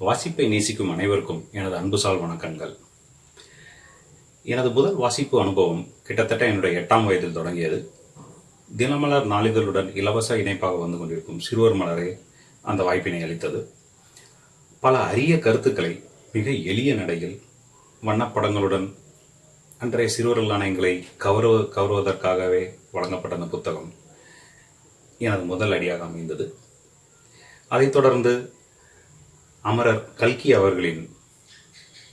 வாசிப்பை நேசிக்கும் அனைவருக்கும் எனது அன்புசால் வணக்கங்கள். எனது முதல் வாசிப்பு அனுபவம் கிட்டத்தட்ட என்னுடைய எட்டாம் வயதில் தொடங்கியது. தினமலர் நாளிதழுடன் இலவச இணைப்பாக வந்து கொண்டிருக்கும் சிறுவர் மலரே அந்த வாய்ப்பினை அளித்தது. பல அரிய கருத்துக்களை மிக எளிய நடையில் வண்ணப்படங்களுடன் அன்றைய சிறுவர் நாணயங்களை கௌரவ கவருவதற்காகவே வழங்கப்பட்ட அந்த புத்தகம் எனது முதல் அடியாக அமைந்தது. அதைத் தொடர்ந்து அமரர் கல்கி அவர்களின்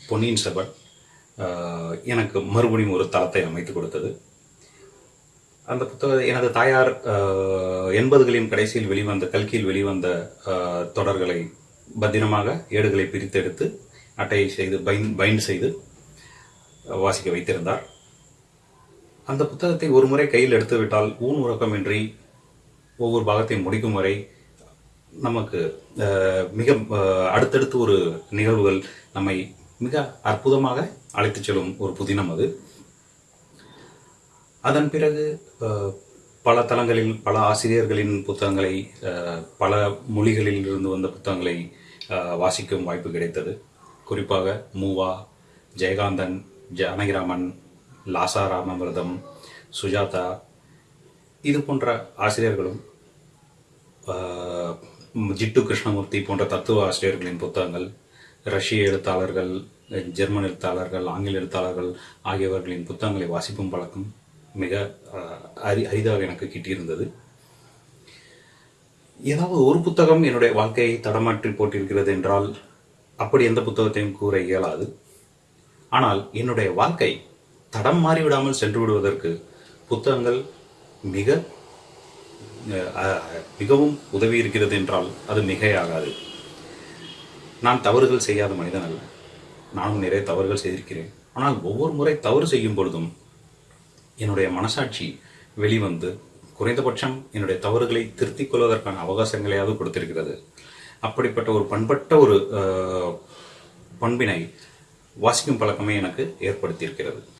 பொன்னியின் செவன் எனக்கு மறுபடியும் ஒரு தளத்தை அமைத்து கொடுத்தது. அந்த புத்தக எனது தாயார் எண்பதுகளின் கடைசியில் வெளிவந்த கல்கியில் வெளிவந்த தொடர்களை பத்திரமாக ஏடுகளை பிரித்தெடுத்து அட்டையை செய்து பைன் பைண்ட் செய்து வாசிக்க வைத்திருந்தார். அந்த புத்தகத்தை ஒரு முறை கையில் எடுத்துவிட்டால் ஊன் உறக்கமின்றி ஒவ்வொரு பாகத்தையும் முடிக்கும் வரை நமக்கு மிக அடுத்தடுத்து ஒரு நிகழ்வுகள் நம்மை மிக அற்புதமாக அழைத்துச் செல்லும் ஒரு புதினம் அது. அதன் பிறகு பல தளங்களில் பல ஆசிரியர்களின் புத்தகங்களை பல மொழிகளில் இருந்து வந்த புத்தகங்களை வாசிக்கும் வாய்ப்பு கிடைத்தது. குறிப்பாக மூவா ஜெயகாந்தன் ஜானகிராமன் லாசா ராமவிரதம் சுஜாதா இது போன்ற ஆசிரியர்களும் ஜிட்டு கிருஷ்ணமூர்த்தி போன்ற தத்துவ ஆசிரியர்களின் புத்தகங்கள் ரஷ்ய எழுத்தாளர்கள் ஜெர்மன் எழுத்தாளர்கள் ஆங்கில எழுத்தாளர்கள் ஆகியவர்களின் புத்தகங்களை வாசிப்பும் பழக்கம் மிக அரி அரிதாக எனக்கு கிட்டியிருந்தது. ஏதாவது ஒரு புத்தகம் என்னுடைய வாழ்க்கையை தடமாற்றி போட்டிருக்கிறது என்றால் அப்படி எந்த புத்தகத்தையும் கூற இயலாது. ஆனால் என்னுடைய வாழ்க்கை தடம் மாறிவிடாமல் சென்று விடுவதற்கு புத்தகங்கள் மிக மிகவும் உதவி இருக்கிறது என்றால் அது மிகையாகாது. நான் தவறுகள் செய்யாத மனிதன் அல்ல. நானும் நிறைய தவறுகள் செய்திருக்கிறேன். ஆனால் ஒவ்வொரு முறை தவறு செய்யும் பொழுதும் என்னுடைய மனசாட்சி வெளிவந்து குறைந்தபட்சம் என்னுடைய தவறுகளை திருத்திக் கொள்வதற்கான அவகாசங்களையாவது கொடுத்திருக்கிறது. அப்படிப்பட்ட ஒரு பண்பட்ட ஒரு அஹ், பண்பினை வாசிக்கும் பழக்கமே எனக்கு ஏற்படுத்தியிருக்கிறது.